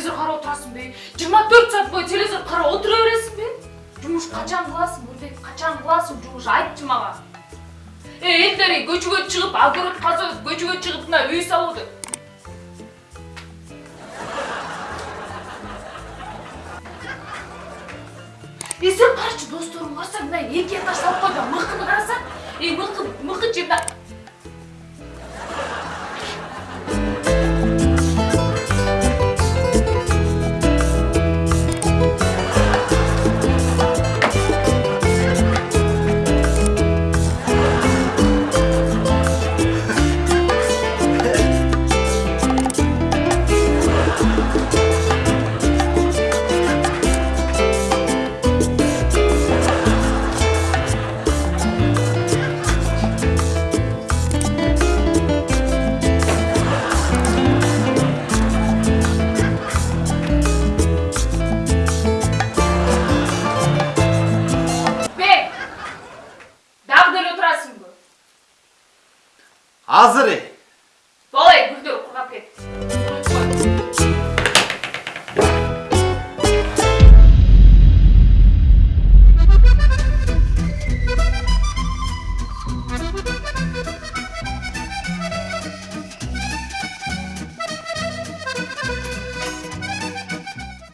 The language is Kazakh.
телевизор қарап отырасың бе? Жиырма төрт сағат бойы телевизор қарап отыра бересің бе? Жұмыс қашан қыласың нұрбек қашан қыласың жұмыс айтшы маған. Ей эльдари көшеге шығып огород қазып көшеге шығып мына үй салуды. Есеп қарашы достарым қарсаң, мына екі этаж салып қойды мықыны қараса мұқы, мықы мықы азыр ей ой гүлдер құрғап кетті